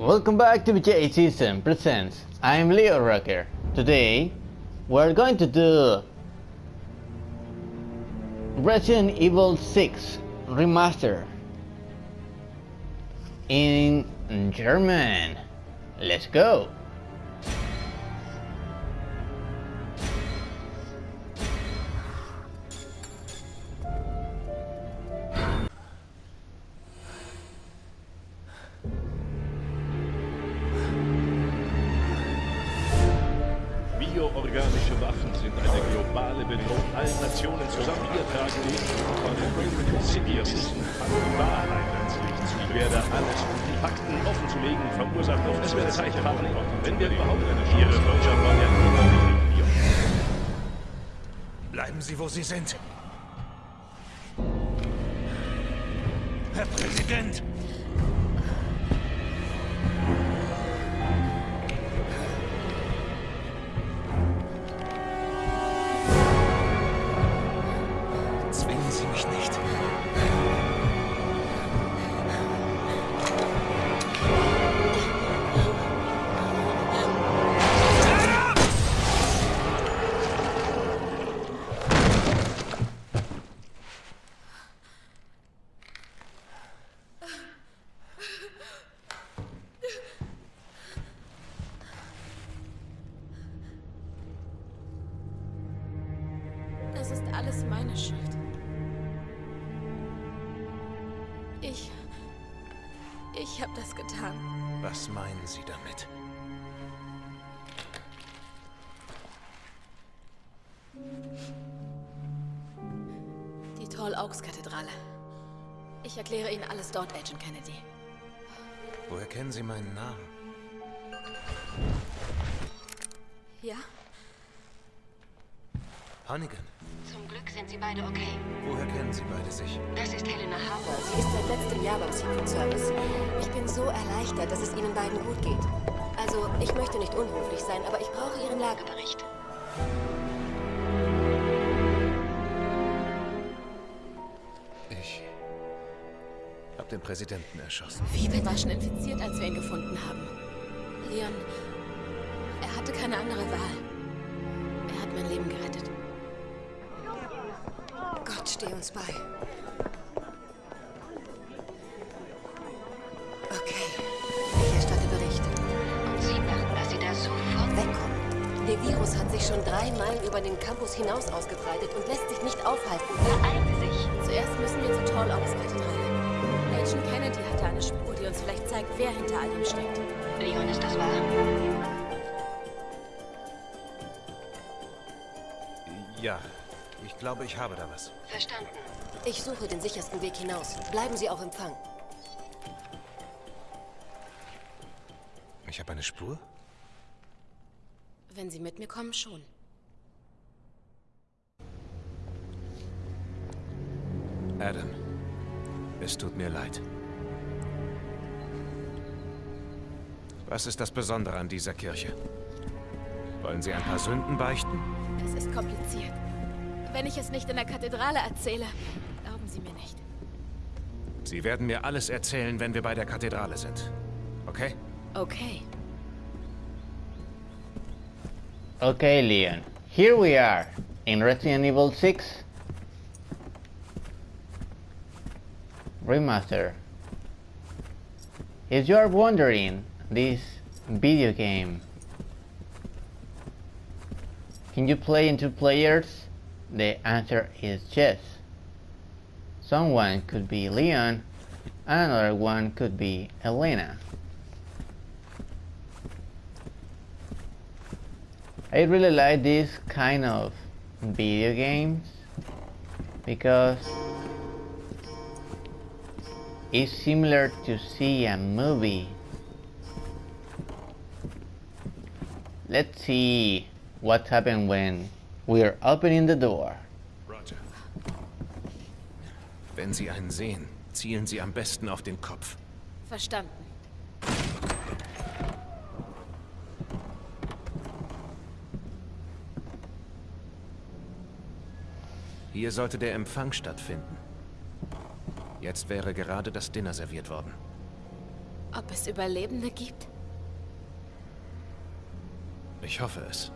Welcome back to BJ Season Presents. I'm Leo Rocker. Today, we're going to do Resident Evil 6 Remaster in German. Let's go! Bioorganische Waffen sind eine globale Bedrohung. Allen Nationen zusammen. Wir tragen die Insidious die Wahrheit ans Licht. Ich werde alles, um die Fakten offen zu legen, verursacht auf Es wird Zeit haben, wenn wir überhaupt eine Ihre Botschaft war ja Bleiben Sie, wo Sie sind. Herr Präsident! Ich habe das getan. Was meinen Sie damit? Die Tall Oaks Kathedrale. Ich erkläre Ihnen alles dort, Agent Kennedy. Woher kennen Sie meinen Namen? Ja? Hannigan. Sind Sie beide okay. Woher kennen Sie beide sich? Das ist Helena Harper. Sie ist seit letztem Jahr beim Secret Service. Ich bin so erleichtert, dass es Ihnen beiden gut geht. Also, ich möchte nicht unhöflich sein, aber ich brauche Ihren Lagebericht. Ich hab den Präsidenten erschossen. Phoebe war schon infiziert, als wir ihn gefunden haben. Leon, er hatte keine andere Wahl. Er hat mein Leben gerettet. Steh uns bei. Okay, ich erstatte Bericht. Und Sie machen, dass Sie da sofort Wegkommen. Der Virus hat sich schon drei Meilen über den Campus hinaus ausgebreitet und lässt sich nicht aufhalten. beeilen Sie sich. Zuerst müssen wir zur Tall Oaks Kathedrale. Agent Kennedy hatte eine Spur, die uns vielleicht zeigt, wer hinter all dem steckt. Leon, ist das wahr? Ja, glaube, ich habe da was. Verstanden. Ich suche den sichersten Weg hinaus. Bleiben Sie auf Empfang. Ich habe eine Spur? Wenn Sie mit mir kommen, schon. Adam, es tut mir leid. Was ist das Besondere an dieser Kirche? Wollen Sie ein paar Sünden beichten? Es ist kompliziert. Wenn ich es nicht in der Kathedrale erzähle, glauben Sie mir nicht. Sie werden mir alles erzählen, wenn wir bei der Kathedrale sind. Okay? Okay. Okay, Leon. Here we are in Resident Evil 6 Remaster. If you are wondering, this video game can you play in two players? The answer is yes. Someone could be Leon, another one could be Elena. I really like this kind of video games because it's similar to see a movie. Let's see what happened when we're opening the door. Roger. Wenn Sie einen sehen, zielen Sie am besten auf den Kopf. Verstanden. Hier sollte der Empfang stattfinden. Jetzt wäre gerade das Dinner serviert worden. Ob es Überlebende gibt? Ich hoffe es.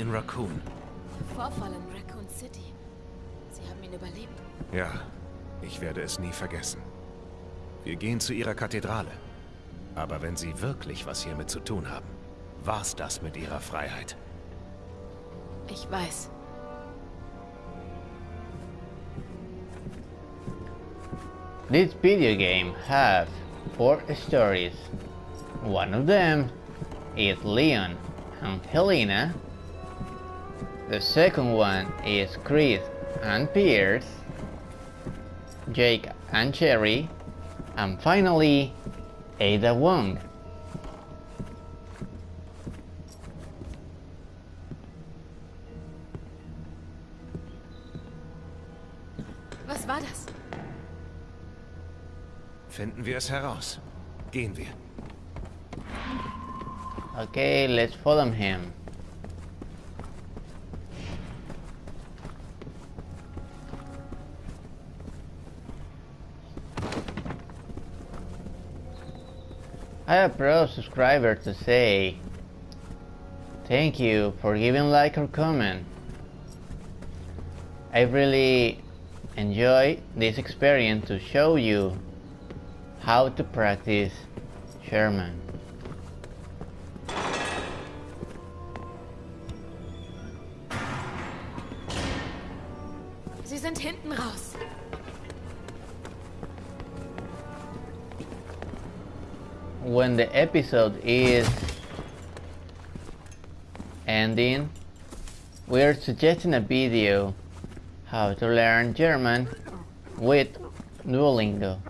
In Raccoon. Vorfall in Raccoon City. Sie haben ihn überlebt. Ja, ich werde es nie vergessen. Wir gehen zu ihrer Kathedrale. Aber wenn sie wirklich was hiermit zu tun haben, war's das mit ihrer Freiheit. Ich weiß. This video game has four stories. One of them is Leon and Helena. The second one is Chris and Pierce, Jake and Cherry, and finally Ada Wong. Was war das? Finden wir es heraus. Gehen wir. Okay, let's follow him. I have pro subscriber to say thank you for giving like or comment. I really enjoy this experience to show you how to practice German. Sie sind hinten raus. When the episode is ending, we're suggesting a video how to learn German with Duolingo.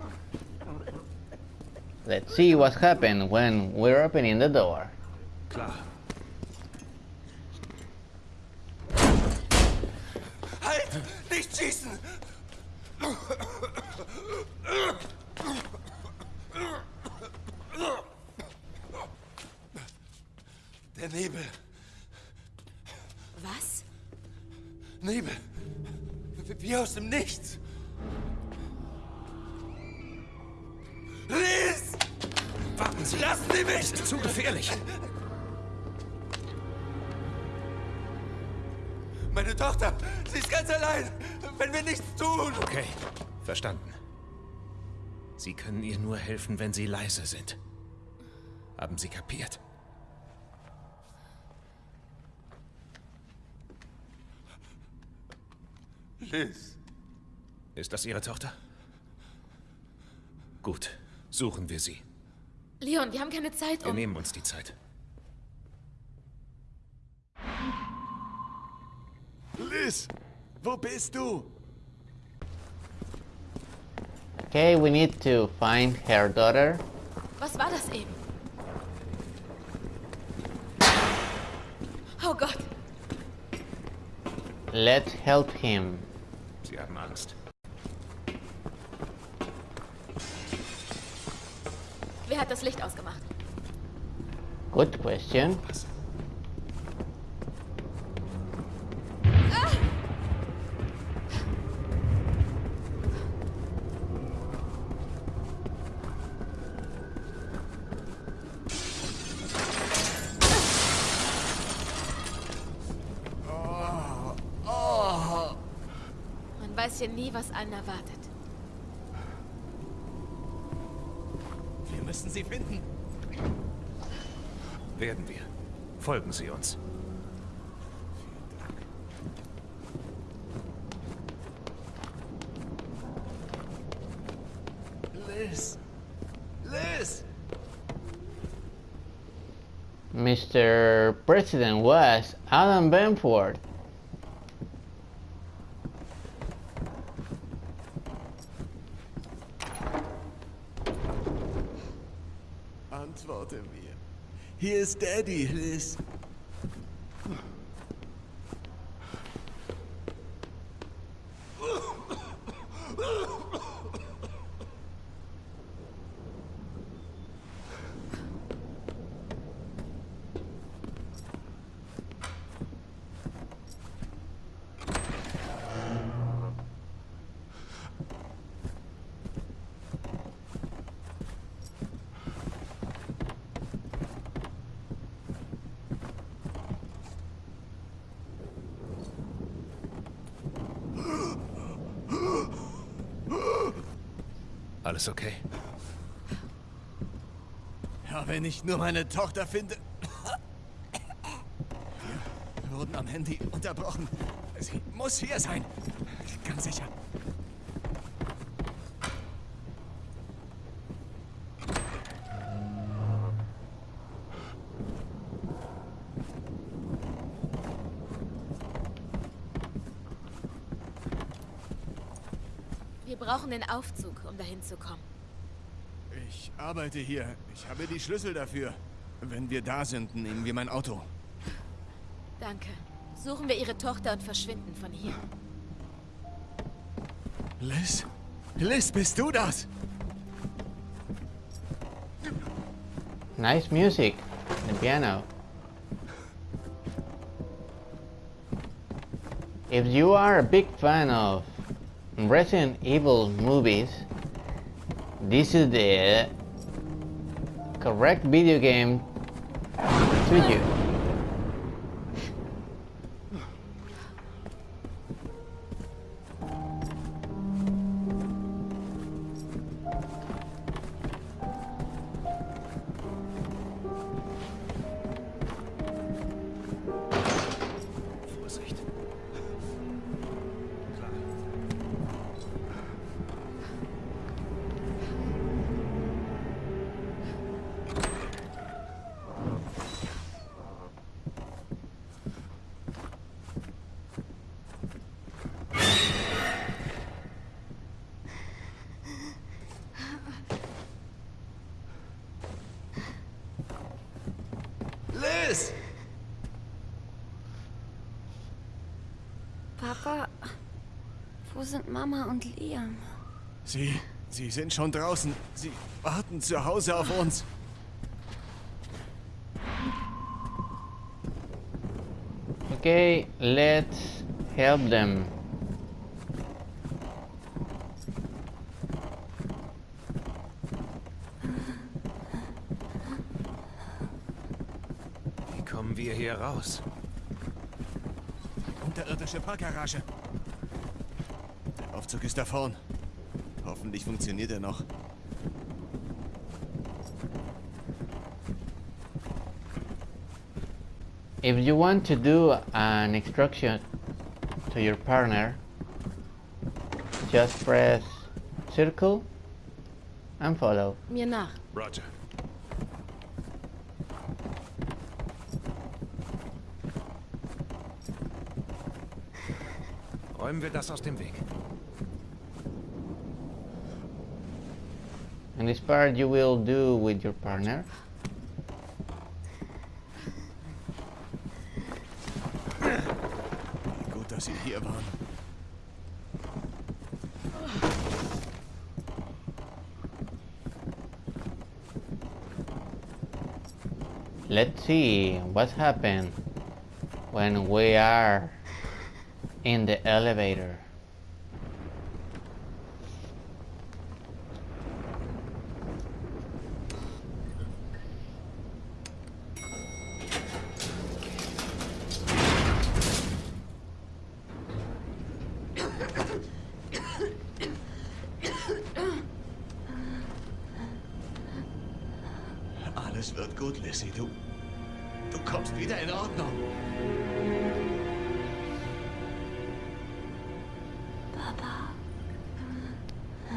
Let's see what happened when we're opening the door. Klar. Halt! Nicht schießen! Der Nebel. Was? Nebel. Wie- aus dem Nichts. Lies! Warten Sie! Lassen Sie mich! Es ist zu gefährlich! Meine Tochter, sie ist ganz allein. Wenn wir nichts tun. Okay, verstanden. Sie können ihr nur helfen, wenn Sie leise sind. Haben Sie kapiert? Liz. Ist das Ihre Tochter? Gut, suchen wir sie. Leon, wir haben keine Zeit, Wir um... nehmen uns die Zeit. Liz, wo bist du? Okay, we need to find her daughter. Was war das eben? Oh Gott. Let's help him. Sie haben Angst. Wer hat das Licht ausgemacht? Good question. Was? Weiß hier nie, was einen erwartet. Wir müssen sie finden. Werden wir. Folgen Sie uns. Liz. Liz. Mr. President was Adam Benford. Antworte mir. Hier ist Daddy, Liz. Alles okay? Ja, wenn ich nur meine Tochter finde. Wir wurden am Handy unterbrochen. Sie muss hier sein. Ganz sicher. Brauchen den Aufzug, um dahin zu kommen. Ich arbeite hier. Ich habe die Schlüssel dafür. Wenn wir da sind, nehmen wir mein Auto. Danke. Suchen wir ihre Tochter und verschwinden von hier. Liz? Liz, bist du das? Nice music. The piano. If you are a big fan of Resident Evil movies, this is the correct video game to you. Sind Mama und Liam? Sie, sie sind schon draußen. Sie warten zu Hause auf uns. Okay, let's help them. Wie kommen wir hier raus? Unterirdische Parkgarage. Der Aufzug ist da vorn. Hoffentlich funktioniert er noch. If you want to do an instruction to your partner, just press circle and follow. Mir nach. Roger. Räumen wir das aus dem Weg. And this part you will do with your partner. Let's see what happened when we are in the elevator. Alles wird gut, Lissy. Du, du kommst wieder in Ordnung. Papa,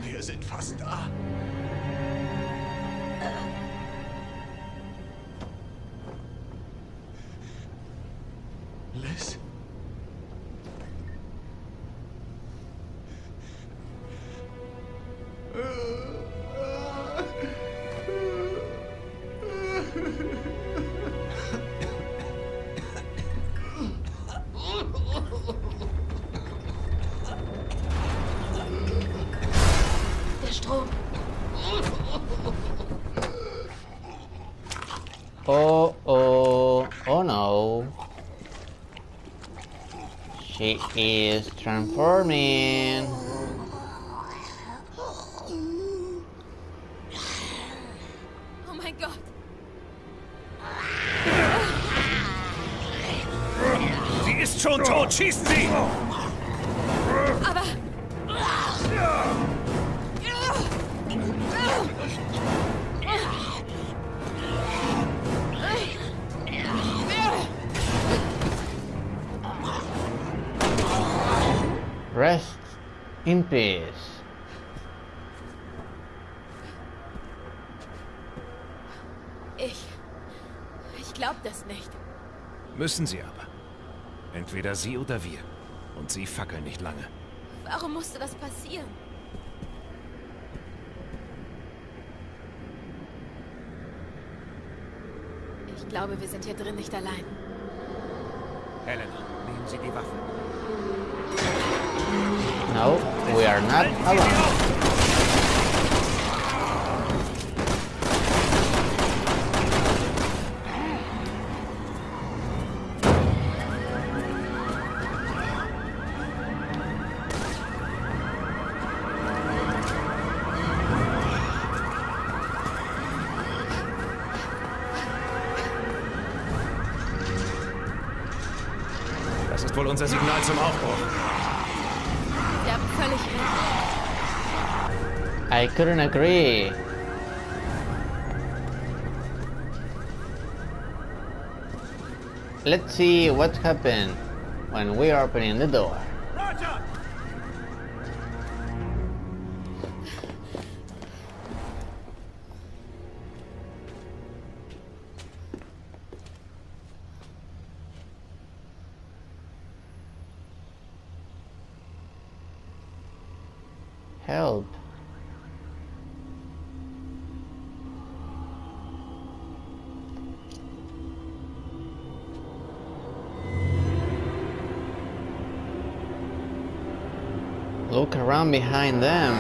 Wir sind fast da. She is transforming. Oh my god. Sie ist schon tot! Schießen Sie! In peace. Ich... Ich glaub das nicht. Müssen sie aber. Entweder sie oder wir. Und sie fackeln nicht lange. Warum musste das passieren? Ich glaube, wir sind hier drin nicht allein. Helena, nehmen Sie die Waffen. No, we are not alone. Das ist wohl unser Signal zum Aufbruch. Sie haben völlig recht. I couldn't agree. Let's see what happened when we are opening the door. Help. Look around behind them.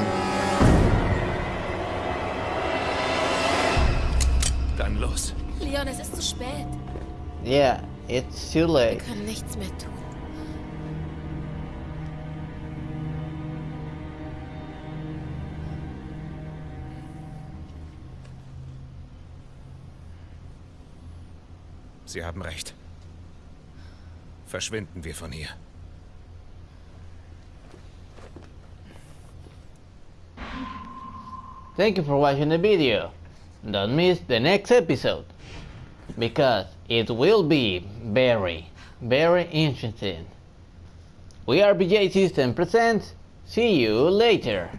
Dann los. Leon, es ist zu spät. Yeah, it's too Wir late. können nichts mehr tun. Sie haben recht. Verschwinden wir von hier. Thank you for watching the video. Don't miss the next episode. Because it will be very, very interesting. We are BJ System presents. See you later.